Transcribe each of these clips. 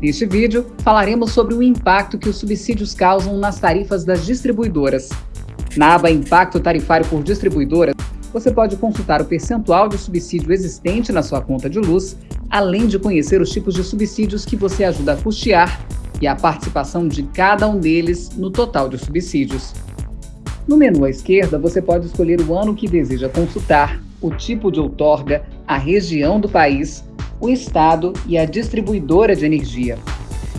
Neste vídeo, falaremos sobre o impacto que os subsídios causam nas tarifas das distribuidoras. Na aba Impacto Tarifário por Distribuidora, você pode consultar o percentual de subsídio existente na sua conta de luz, além de conhecer os tipos de subsídios que você ajuda a custear e a participação de cada um deles no total de subsídios. No menu à esquerda, você pode escolher o ano que deseja consultar, o tipo de outorga, a região do país, o estado e a distribuidora de energia.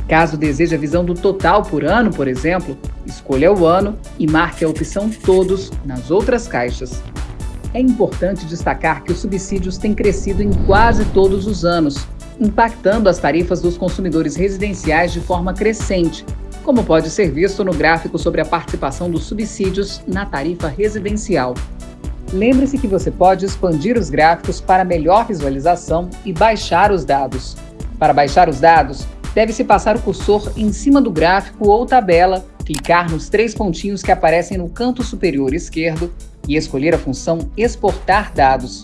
Caso deseje a visão do total por ano, por exemplo, escolha o ano e marque a opção Todos nas outras caixas. É importante destacar que os subsídios têm crescido em quase todos os anos, impactando as tarifas dos consumidores residenciais de forma crescente, como pode ser visto no gráfico sobre a participação dos subsídios na tarifa residencial. Lembre-se que você pode expandir os gráficos para melhor visualização e baixar os dados. Para baixar os dados, deve-se passar o cursor em cima do gráfico ou tabela, clicar nos três pontinhos que aparecem no canto superior esquerdo e escolher a função Exportar dados.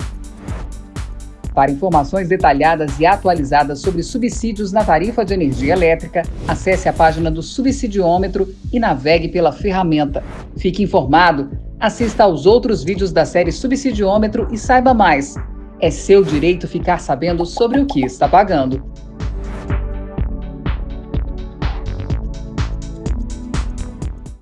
Para informações detalhadas e atualizadas sobre subsídios na tarifa de energia elétrica, acesse a página do Subsidiômetro e navegue pela ferramenta. Fique informado, assista aos outros vídeos da série Subsidiômetro e saiba mais. É seu direito ficar sabendo sobre o que está pagando.